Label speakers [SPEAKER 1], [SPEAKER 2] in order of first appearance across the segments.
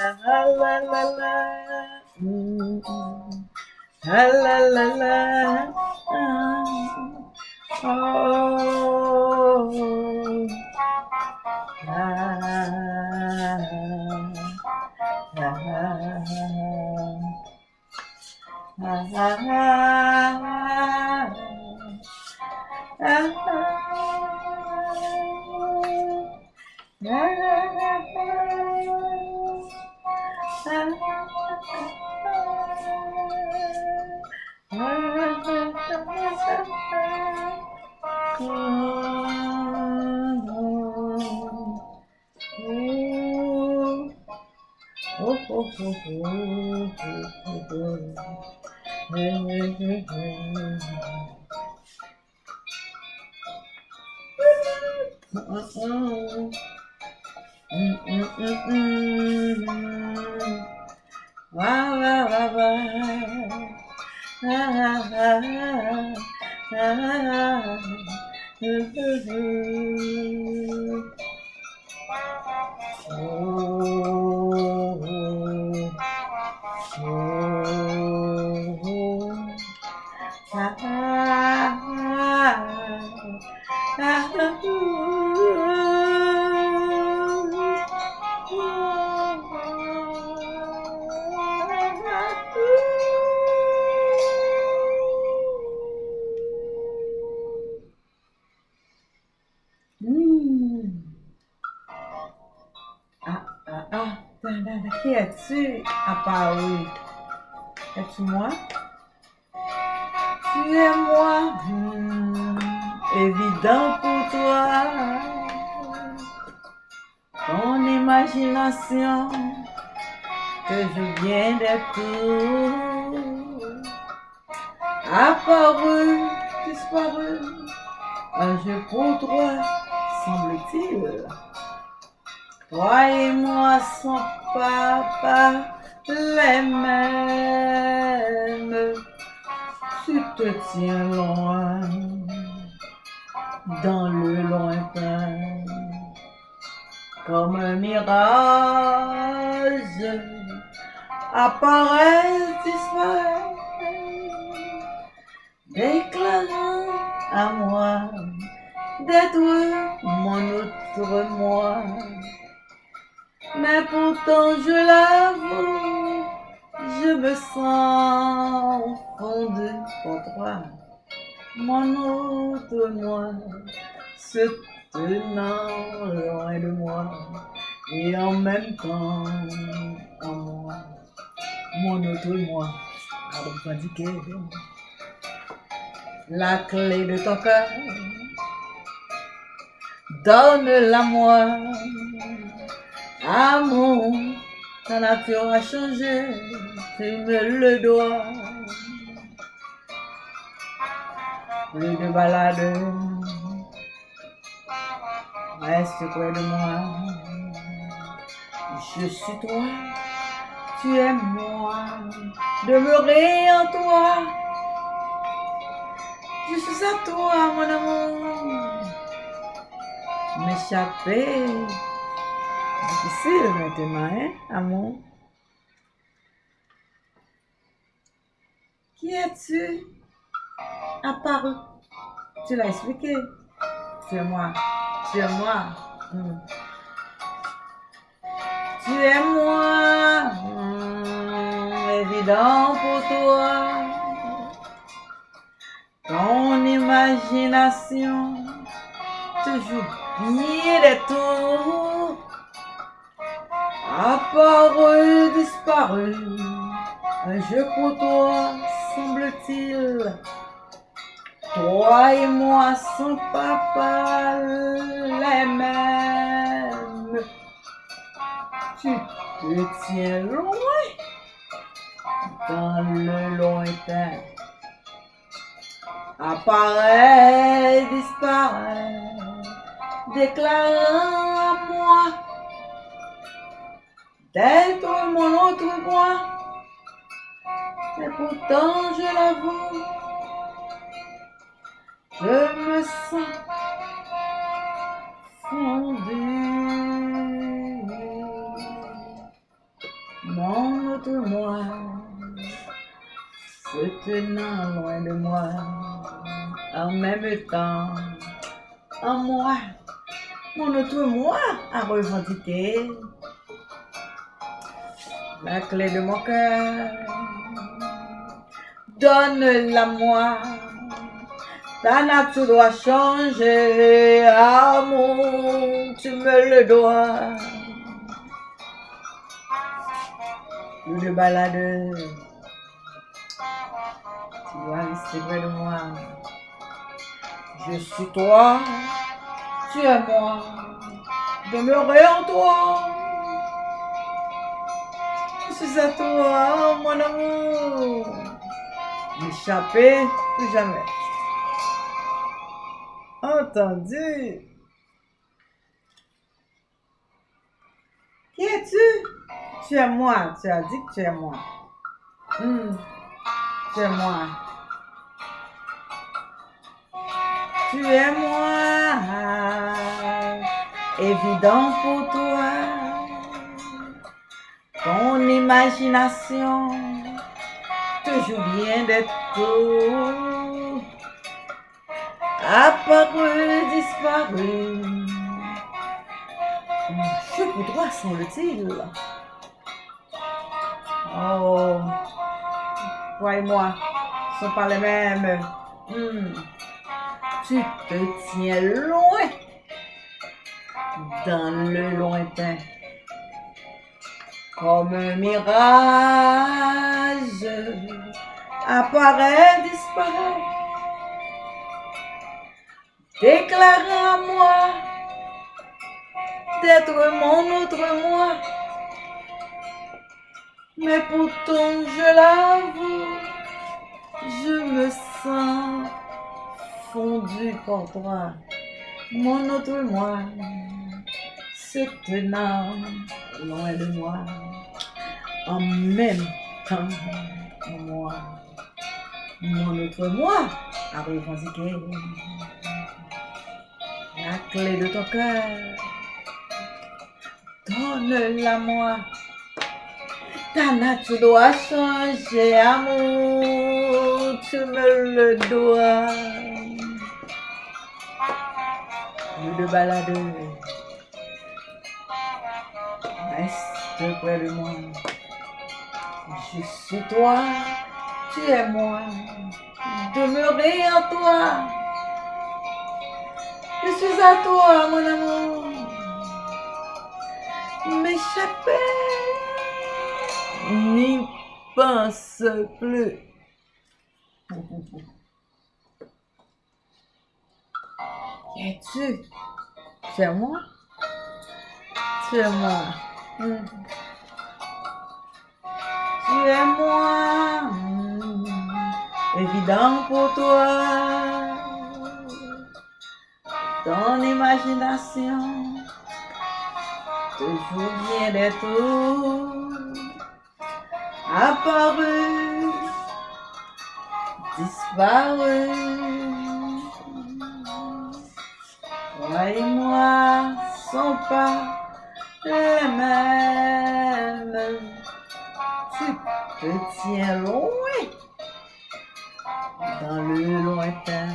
[SPEAKER 1] ah la la la, mm, ah la la la, ah, oh, ah, ah, ah, ah, Ah, ah, ah, ah, ah, ah, ah, ah, ah, ah, Oh, Qui es-tu apparu? Es-tu moi? Tu es moi. Hmm. Évident pour toi. Ton imagination que je viens d'être apparu, disparu. Un jeu pour toi, semble-t-il. Toi et moi sans papa les mêmes. Tu te tiens loin, dans le lointain, comme un mirage, apparaît, disparaît, déclarant à moi d'être mon autre moi. Mais pourtant, je l'avoue, je me sens fondu pour toi. Mon autre moi, se tenant loin de moi, et en même temps en moi. Mon autre moi, alors indiqué la clé de ton cœur. Donne-la moi, amour, ta nature a changé, tu me le dois. Plus de balade, reste près de moi. Je suis toi, tu es moi, demeurer en toi. Je suis à toi, mon amour. M'échapper. Difficile maintenant, hein, amour. Qui es-tu? Apparu. Tu l'as expliqué. Tu es moi. Tu es moi. Hmm. Tu es moi. Hmm, évident pour toi. Ton imagination toujours bien des tours. Apparu, disparu, un jeu pour toi, semble-t-il. Toi et moi sans papa les mêmes. Tu te tiens loin dans le lointain. Apparaît, disparaît, déclarant à moi Dentro mon autre moi, mais pourtant je l'avoue, je me sens fondu. Mon autre moi, se tenant loin de moi, en même temps, en moi, mon autre moi a revendiqué la clé de mon cœur. Donne-la moi. Ta nature doit changer, amour, tu me le dois. Le balade, tu dois rester près de moi. Je suis toi, tu es moi, demeurer en toi. Suis à toi, mon amour. M'échapper plus jamais. Entendu. Qui es-tu? Tu es moi. Tu as dit que tu es moi. Hmm. Tu es moi. Tu es moi. Évident pour toi. Imagination toujours bien d'être tout. Apparu, disparu. Je pour toi, semble-t-il. Oh, toi et moi, ne sont pas les mêmes. Hmm. Tu te tiens loin, dans le lointain, comme un mirage, apparaît, disparaît, déclarant à moi d'être mon autre moi. Mais pourtant, je l'avoue, je me sens fondu par toi, mon autre moi, se tenant loin de moi, en même temps, moi, mon autre moi a revendiqué la clé de ton cœur. Donne-la moi. Ta nature doit changer, amour, tu me le dois. Nous de baladeur, reste près de moi. Je suis toi, tu es moi, demeurer en toi. Je suis à toi, mon amour. M'échapper, n'y pense plus. Es-tu? Tu es moi? Tu es moi. Tu es moi. Hmm. Évident pour toi. Ton imagination toujours bien d'être apparu, disparu. Toi et moi sont pas les mêmes. Te tiens loin, dans le lointain,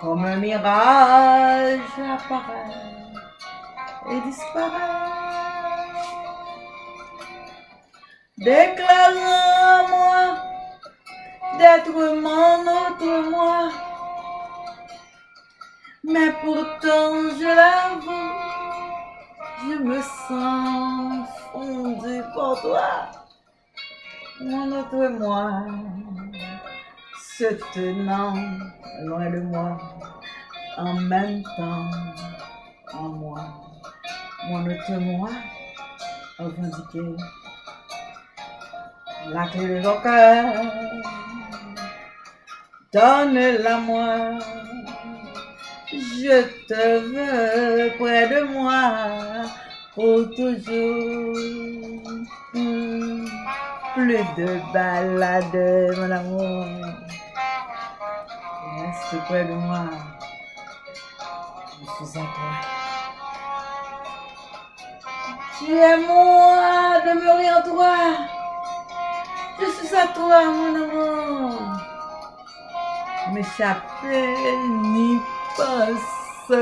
[SPEAKER 1] comme un mirage apparaît et disparaît. Déclarant moi d'être mon autre moi. Mais pourtant, je l'avoue, je me sens toi. Mon autre moi, se tenant loin de moi, en même temps en moi. Mon autre moi, revendiqué la clé de ton cœur. Donne-la moi. Je te veux près de moi pour toujours. Plus de balade, mon amour. Reste près de moi. Je suis à toi. Tu es moi, demeurer en toi. Je suis à toi, mon amour. M'échapper, n'y passe